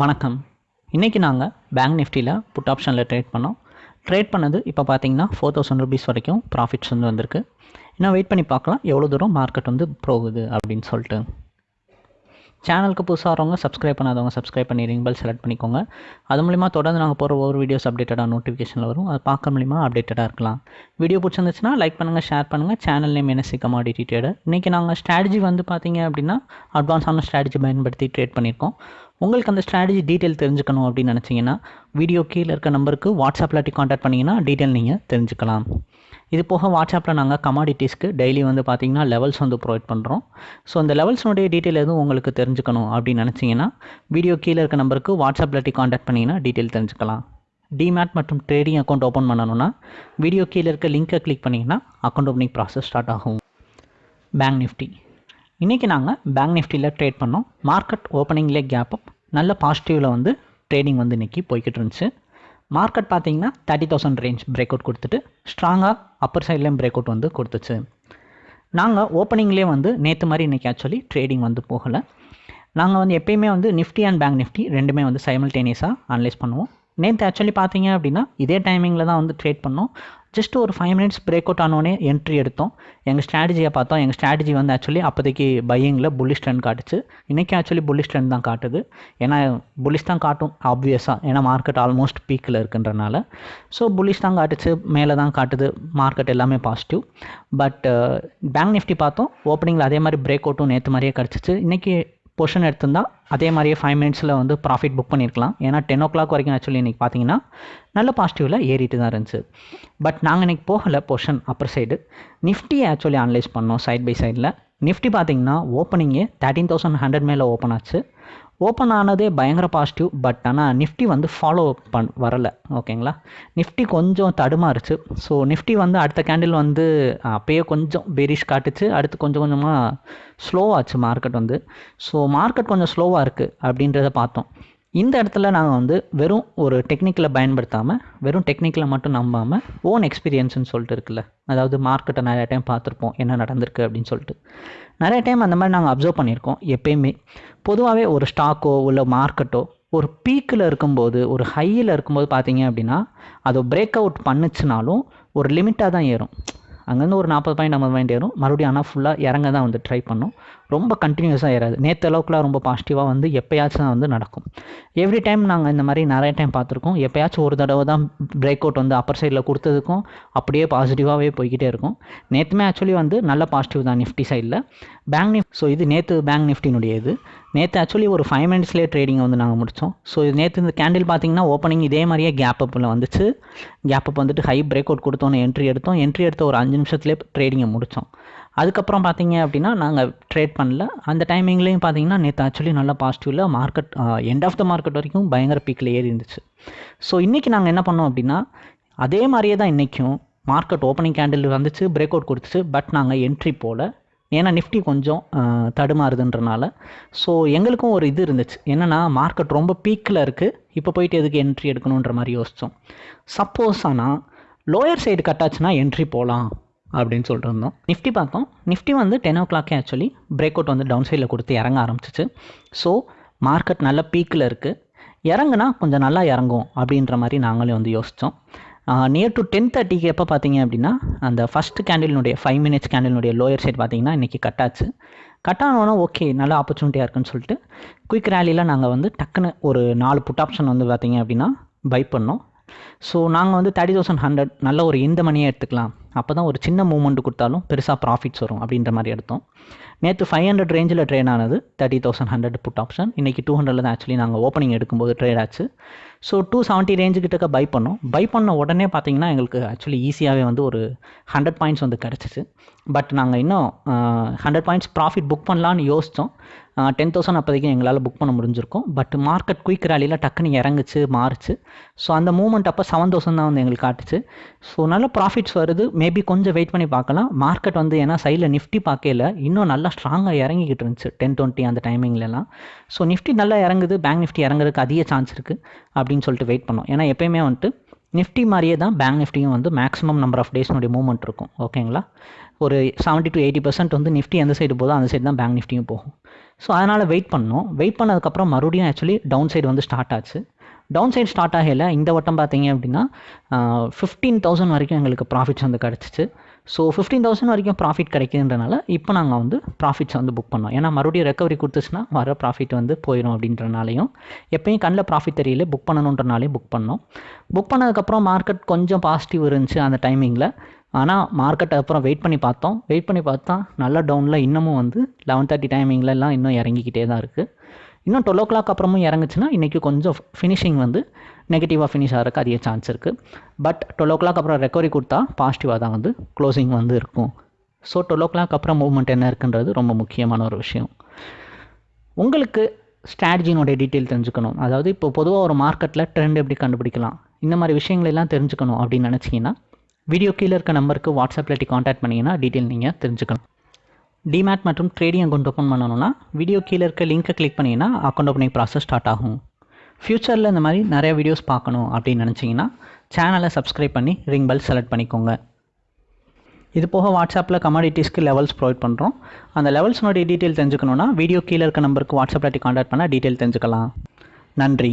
வணக்கம். இன்றைக்கி நாங்கள் பேங்க் நிஃப்டியில் புட் ஆப்ஷனில் ட்ரேட் பண்ணோம். ட்ரேட் பண்ணது இப்போ பார்த்தீங்கன்னா ஃபோர் தௌசண்ட் ருபீஸ் வரைக்கும் ப்ராஃபிட்ஸ் வந்து வந்திருக்கு. இன்னும் வெயிட் பண்ணி பார்க்கலாம். எவ்வளோ தூரம் மார்க்கெட் வந்து போகுது அப்படின்னு சொல்லிட்டு. சேனலுக்கு புதுசாக வரவங்க சப்ஸ்கிரைப் பண்ணாதவங்க சப்ஸ்கிரைப் பண்ணி ரிங் பெல் செலக்ட் பண்ணிக்கோங்க. அது மூலிமா தொடர்ந்து நாங்கள் போகிற ஒவ்வொரு வீடியோஸ் அப்டேட்டடாக நோட்டிஃபிகேஷனில் வரும். அது பார்க்க மூலிமா அப்டேட்டடாக இருக்கலாம். வீடியோ பிடிச்சிருந்துச்சுன்னா லைக் பண்ணுங்கள் ஷேர் பண்ணுங்கள் channel name NSC commodity trader இன்றைக்கி நாங்கள் ஸ்ட்ராட்டஜி வந்து பார்த்தீங்க அப்படின்னா அட்வான்ஸான ஸ்ட்ராட்டஜி பயன்படுத்தி ட்ரேட் பண்ணியிருக்கோம். உங்களுக்கு அந்த ஸ்ட்ராட்டஜி டீட்டெயில் தெரிஞ்சுக்கணும் அப்படின்னு நினச்சிங்கன்னா வீடியோ கீழே இருக்க நம்பருக்கு வாட்ஸ்அப்பில் காண்டாக்ட் பண்ணிங்கன்னா டீட்டெயில் நீங்கள் தெரிஞ்சுக்கலாம். இது போக வாட்ஸ்அப்பில் நாங்கள் கமாடிட்டிஸ்க்கு டெய்லி வந்து பார்த்தீங்கன்னா லெவல்ஸ் வந்து ப்ரொவைட் பண்ணுறோம் ஸோ அந்த லெவல்ஸ்னுடைய டீட்டெயில் எதுவும் உங்களுக்கு தெரிஞ்சுக்கணும் அப்படின்னு நினச்சிங்கன்னா வீடியோ கீழே இருக்க நம்பருக்கு வாட்ஸ்அப்பில் காண்டாக்ட் பண்ணிங்கன்னா டீட்டெயில் தெரிஞ்சுக்கலாம். டிமேட் மற்றும் ட்ரேடிங் அக்கௌண்ட் ஓப்பன் பண்ணணும்னா வீடியோ கீழே இருக்க லிங்க்கை கிளிக் பண்ணிங்கன்னா அக்கௌண்ட் ஓப்பனிங் ப்ராசஸ் ஸ்டார்ட் ஆகும். பேங்க் நிஃப்டி இன்றைக்கி நாங்கள் பேங்க் நிஃப்டியில் ட்ரேட் பண்ணோம். மார்க்கெட் ஓப்பனிங்லேயே கேப் அப் நல்ல பாசிட்டிவில் வந்து ட்ரேடிங் வந்து இன்றைக்கி போய்கிட்டு இருந்துச்சு. மார்க்கெட் பார்த்தீங்கன்னா thirty thousand range break out கொடுத்துட்டு ஸ்ட்ராங்காக அப்பர் சைட்லேயும் பிரேக் அவுட் வந்து கொடுத்துச்சு. நாங்கள் ஓப்பனிங்லேயே வந்து நேற்று மாதிரி இன்றைக்கி ஆக்சுவலி ட்ரேடிங் வந்து போகலை. நாங்கள் வந்து எப்பயுமே வந்து நிஃப்டி அண்ட் பேங்க் நிஃப்டி ரெண்டுமே வந்து சைமல்டேனியஸாக அனலைஸ் பண்ணுவோம். நேற்று ஆக்சுவலி பார்த்தீங்க அப்படின்னா இதே டைமிங்கில் தான் வந்து ட்ரேட் பண்ணோம். ஜஸ்ட் ஒரு ஃபைவ் மினிட்ஸ் பிரேக் அவுட் ஆனோடனே என்ட்ரி எடுத்தோம். எங்கள் ஸ்ட்ராட்டஜியை பார்த்தோம். எங்கள் ஸ்ட்ராட்டஜி வந்து ஆக்சுவலி அப்போதைக்கு பையிங்கில் புல்லிஷ் ட்ரெண்ட் காட்டுச்சு. இன்றைக்கி ஆக்சுவலி புல்லிஷ் ட்ரெண்ட் தான் காட்டுது. ஏன்னா புல்லிஷ் தான் காட்டும் ஆப்வியஸாக ஏன்னா மார்க்கெட் ஆல்மோஸ்ட் பீக்கில் இருக்குன்றனால. ஸோ புல்லிஷ் தான் காட்டுச்சு. மேலே தான் காட்டுது. மார்க்கெட் எல்லாமே பாசிட்டிவ் பட் பேங்க் நிஃப்டி பார்த்தோம். ஓப்பனிங்கில் அதே மாதிரி பிரேக் அவுட்டும் நேற்று மாதிரியே கிடச்சிச்சு. இன்றைக்கி பொசிஷன் எடுத்திருந்தா அதே மாதிரியே ஃபைவ் மினிட்ஸில் வந்து ப்ராஃபிட் புக் பண்ணியிருக்கலாம் ஏன்னா டென் ஓ கிளாக் வரைக்கும் ஆக்சுவலி இன்றைக்கி பார்த்தீங்கன்னா நல்ல பாசிட்டிவில் ஏறிட்டு தான் இருந்துச்சு. பட் நாங்கள் இன்றைக்கி போகலை position upper side Nifty actually analyse பண்ணோம் சைட் பை சைடில் நிஃப்டி பார்த்தீங்கன்னா ஓப்பனிங்கே தேர்ட்டீன் தௌசண்ட் ஹண்ட்ரட் மேலே ஓப்பன் ஆச்சு. ஓப்பன் ஆனதே பயங்கர பாசிட்டிவ் பட் ஆனால் நிஃப்டி வந்து ஃபாலோ பண் வரலை. ஓகேங்களா நிஃப்டி கொஞ்சம் தடுமாறுச்சு. ஸோ நிஃப்டி வந்து அடுத்த கேண்டில் வந்து அப்பயே கொஞ்சம் பெரிஷ் காட்டுச்சு. அடுத்து கொஞ்சம் கொஞ்சமாக ஸ்லோவாச்சு மார்க்கெட் வந்து. ஸோ மார்க்கெட் கொஞ்சம் ஸ்லோவாக இருக்குது அப்படின்றத பார்த்தோம். இந்த இடத்துல நாங்கள் வந்து வெறும் ஒரு டெக்னிக்கலை பயன்படுத்தாமல் வெறும் டெக்னிக்கில் மட்டும் நம்பாமல் ஓன் எக்ஸ்பீரியன்ஸ்னு சொல்லிட்டு இருக்குல்ல. அதாவது மார்க்கெட்டை நிறைய டைம் பார்த்துருப்போம் என்ன நடந்திருக்கு அப்படின்னு சொல்லிட்டு. நிறைய டைம் அந்த மாதிரி நாங்கள் அப்சர்வ் பண்ணியிருக்கோம் எப்பயுமே. பொதுவாகவே ஒரு ஸ்டாக்கோ இல்லை மார்க்கெட்டோ ஒரு பீக்கில் இருக்கும்போது ஒரு ஹையில் இருக்கும்போது பார்த்தீங்க அப்படின்னா அதை பிரேக் அவுட் பண்ணுச்சுனாலும் ஒரு லிமிட்டாக தான் ஏறும். அங்கேருந்து ஒரு நாற்பது பாயிண்ட் ஐம்பது பாயிண்ட் ஏறும். மறுபடியும் ஆனால் ஃபுல்லாக இறங்க தான் வந்து ட்ரை பண்ணும். ரொம்ப கண்டினியூஸாக ஏறாது. நேற்று அளவுக்குலாம் ரொம்ப பாசிட்டிவாக வந்து எப்போயாச்சும் தான் வந்து நடக்கும். எவ்ரி டைம் நாங்கள் இந்த மாதிரி நிறைய டைம் பார்த்துருக்கோம். எப்போயாச்சும் ஒரு தடவை தான் பிரேக் அவுட் வந்து அப்பர் சைடில் கொடுத்ததுக்கும் அப்படியே பாசிட்டிவாகவே போய்கிட்டே இருக்கும். நேற்றுமே ஆக்சுவலி வந்து நல்ல பாசிட்டிவ் தான் நிஃப்டி சைடில் பேங்க் நிஃப்ட் ஸோ இது நேற்று பேங்க் நிஃப்டினுடைய இது. நேற்று ஆக்சுவலி ஒரு ஃபைவ் மினிட்ஸ்லேயே ட்ரேடிங் வந்து நாங்கள் முடித்தோம் ஸோ இது நேற்று இந்த கேண்டில் பார்த்தீங்கன்னா ஓப்பனிங் இதே மாதிரியே கேப் அப்பில் வந்துச்சு. கேப் அப் வந்துட்டு ஹை பிரேக் அவுட் கொடுத்தோன்னு என்ட்ரி எடுத்தோம். என்ட்ரி எடுத்த ஒரு அஞ்சு நிமிஷத்துலேயே ட்ரேடிங்கை முடித்தோம் அதுக்கப்புறம் பார்த்தீங்க அப்படின்னா நாங்கள் ட்ரேட் பண்ணல. அந்த டைமிங்லேயும் பார்த்தீங்கன்னா நேற்று ஆக்சுவலி நல்லா பாசிட்டிவில் market end of the market வரைக்கும் பயங்கர பீக்கில் ஏறி இருந்துச்சு ஸோ இன்றைக்கி நாங்கள் என்ன பண்ணோம் அப்படின்னா அதே மாதிரியே தான் இன்றைக்கும் மார்க்கெட் ஓப்பனிங் கேண்டில் வந்துச்சு பிரேக் அவுட் கொடுத்துச்சு பட் நாங்கள் என்ட்ரி போல். ஏன்னா நிஃப்டி கொஞ்சம் தடுமாறுதுன்றனால. ஸோ எங்களுக்கும் ஒரு இது இருந்துச்சு. என்னென்னா மார்க்கெட் ரொம்ப பீக்கில் இருக்குது இப்போ போயிட்டு எதுக்கு என்ட்ரி எடுக்கணுன்ற மாதிரி யோசித்தோம் சப்போஸ் ஆனால் லோயர் சைடு கட்டாச்சுன்னா என்ட்ரி போகலாம் அப்படின்னு சொல்லிட்டு இருந்தோம் நிஃப்டி பார்த்தோம். நிஃப்டி வந்து டென் ஓ கிளாக்கே ஆக்சுவலி பிரேக் அவுட் வந்து டவுன் சைடில் கொடுத்து இறங்க ஆரம்பிச்சிச்சு. ஸோ மார்க்கெட் நல்ல பீக்கில் இருக்குது இறங்குனா கொஞ்சம் நல்லா இறங்கும் அப்படின்ற மாதிரி நாங்களே வந்து யோசித்தோம் நியர் டு டென் தேர்ட்டிக்கு எப்போ பார்த்தீங்க அப்படின்னா அந்த ஃபஸ்ட் கேண்டிலினுடைய ஃபைவ் மினிட்ஸ் கேண்டிலுடைய லோயர் சைட் பார்த்தீங்கன்னா இன்றைக்கி கட்டாச்சு கட் ஆனோன்னா ஓகே நல்ல ஆப்பர்ச்சுனிட்டியாக இருக்குன்னு சொல்லிட்டு குயிக் ரேலியில் நாங்கள் வந்து டக்குன்னு ஒரு நாலு புட் ஆப்ஷன் வந்து பார்த்தீங்க அப்படின்னா பை பண்ணோம். ஸோ நாங்கள் வந்து தேர்ட்டி தௌசண்ட் ஹண்ட்ரட் நல்ல ஒரு இந்த மணியை எடுத்துக்கலாம். அப்போ தான் ஒரு சின்ன மூமெண்ட் கொடுத்தாலும் பெருசாக ப்ராஃபிட்ஸ் வரும் அப்படின்ற மாதிரி எடுத்தோம். நேற்று ஃபைவ் ஹண்ட்ரட் ரேஞ்சில் ட்ரேட் ஆனது thirty thousand hundred put option இன்றைக்கி டூ ஹண்ட்ரடில் தான் ஆக்சுவலி நாங்கள் ஓப்பனிங் எடுக்கும்போது ட்ரேட் ஆச்சு. ஸோ டூ செவன்ட்டி ரேஞ்சு கிட்டக்க பை பண்ணோம். பை பண்ண உடனே பார்த்தீங்கன்னா எங்களுக்கு ஆக்சுவலி ஈஸியாகவே வந்து ஒரு ஹண்ட்ரட் பாயிண்ட்ஸ் வந்து கிடச்சிச்சு. பட் நாங்கள் இன்னும் ஹண்ட்ரட் பாயிண்ட்ஸ் ப்ராஃபிட் புக் பண்ணலான்னு யோசித்தோம் டென் தௌசண்ட் அப்போதைக்கு எங்களால் புக் பண்ண முடிஞ்சிருக்கும். பட் மார்க்கெட் குயிக் ரேலியில் டக்குன்னு இறங்குச்சு மாறுச்சு. ஸோ அந்த மூமெண்ட் அப்போ செவன் தௌசண்ட் தான் வந்து எங்களுக்கு காட்டுச்சு. ஸோ நல்ல ப்ராஃபிட்ஸ் வருது. மேபி கொஞ்சம் வெயிட் பண்ணி பார்க்கலாம். மார்க்கெட் வந்து ஏன்னா சைடில் நிஃப்டி பார்க்கல. இன்னும் நல்லா ஸ்ட்ராங்காக இறங்கிக்கிட்டு இருந்துச்சு டென் டுவெண்ட்டி அந்த டைமிங்லலாம் ஸோ நிஃப்டி நல்லா இறங்குது. பேங்க் நிஃப்டி இறங்குறதுக்கு அதிக சான்ஸ் இருக்குது அப்படின்னு சொல்லிட்டு வெயிட் பண்ணோம். ஏன்னா எப்பயுமே வந்துட்டு நிஃப்டி மாதிரியே தான் பேங்க் நிஃப்டியும் வந்து மேக்ஸிமம் நம்பர் ஆஃப் டேஸ்னுடைய மூவ்மெண்ட் இருக்கும். ஓகேங்களா ஒரு செவன்ட்டி டு எயிட்டி பர்சன்ட் வந்து நிஃப்டி எந்த சைடு போதோ அந்த சைடு தான் பேங்க் நிஃப்டியும் போகும். ஸோ அதனால் வெயிட் பண்ணோம் வெயிட் பண்ணதுக்கப்புறம் மறுபடியும் ஆக்சுவலி டவுன் சைடு வந்து ஸ்டார்ட் ஆச்சு. டவுன் சைடு ஸ்டார்ட் ஆகல இந்த வட்டம் பார்த்தீங்க அப்படின்னா ஃபிஃப்டீன் தௌசண்ட் வரைக்கும் எங்களுக்கு ப்ராஃபிட்ஸ் வந்து கிடச்சிச்சு. ஸோ ஃபிஃப்டீன் தௌசண்ட் வரைக்கும் ப்ராஃபிட் கிடைக்குன்றனால இப்போ நாங்கள் வந்து ப்ராஃபிட்ஸ் வந்து புக் பண்ணோம். ஏன்னா மறுபடியும் ரெக்கவரி கொடுத்துச்சுன்னா வர ப்ராஃபிட் வந்து போயிடும் அப்படின்றனாலையும் எப்பயும் கண்ணில் ப்ராஃபிட் தெரியல புக் பண்ணணுன்றனாலையும் புக் பண்ணோம். புக் பண்ணதுக்கப்புறம் மார்க்கெட் கொஞ்சம் பாசிட்டிவ் இருந்துச்சு அந்த டைமிங்கில் ஆனால் மார்க்கெட் அப்புறம் வெயிட் பண்ணி பார்த்தோம். வெயிட் பண்ணி பார்த்தா நல்ல டவுனில் இன்னமும் வந்து லெவன் தேர்ட்டி டைமிங்லலாம் இன்னும் இறங்கிக்கிட்டே தான் இருக்குது இன்னும் டுவெல் ஓ கிளாக் அப்புறமும் இறங்குச்சுன்னா இன்றைக்கி கொஞ்சம் ஃபினிஷிங் வந்து நெகட்டிவாக ஃபினிஷ் ஆகிறதுக்கு அதிக சான்ஸ் இருக்குது பட் டுவெல் ஓ கிளாக் அப்புறம் ரெக்கவரி கொடுத்தா பாசிட்டிவாக தான் வந்து க்ளோசிங் வந்து இருக்கும். ஸோ டுவெல் ஓ கிளாக் அப்புறம் மூவ்மெண்ட் என்ன இருக்குன்றது ரொம்ப முக்கியமான ஒரு விஷயம். உங்களுக்கு ஸ்ட்ராட்டஜினுடைய டீட்டெயில் தெரிஞ்சுக்கணும். அதாவது இப்போ பொதுவாக ஒரு மார்க்கெட்டில் ட்ரெண்ட் எப்படி கண்டுபிடிக்கலாம்? இந்த மாதிரி விஷயங்களெல்லாம் தெரிஞ்சுக்கணும் அப்படின்னு நினச்சிங்கன்னா வீடியோ கீழே இருக்க நம்பருக்கு வாட்ஸ்அப்பில் காண்டாக்ட் பண்ணிங்கன்னா டீட்டெயில் நீங்கள் தெரிஞ்சுக்கலாம். டிமேட் மற்றும் ட்ரேடிங் அக்கௌண்ட் ஓப்பன் பண்ணணும்னா வீடியோ கீழே இருக்க லிங்க்கை கிளிக் பண்ணிங்கன்னா அக்கௌண்ட் ஓப்பனிங் ப்ராசஸ் ஸ்டார்ட் ஆகும். ஃப்யூச்சரில் இந்த மாதிரி நிறைய வீடியோஸ் பார்க்கணும் அப்படின்னு நினச்சிங்கன்னா சேனலை சப்ஸ்கிரைப் பண்ணி ரிங் பெல் செலக்ட் பண்ணிக்கோங்க. இது போக வாட்ஸ்அப்பில் கமாடிட்டிஸ்க்கு லெவல்ஸ் ப்ரொவைட் பண்ணுறோம் அந்த லெவல்ஸ்னுடைய டீட்டெயில் தெரிஞ்சுக்கணுன்னா வீடியோ கீழே இருக்க நம்பருக்கு வாட்ஸ்அப்பில் காண்டாக்ட் பண்ணால் டீட்டெயில் தெரிஞ்சுக்கலாம். நன்றி.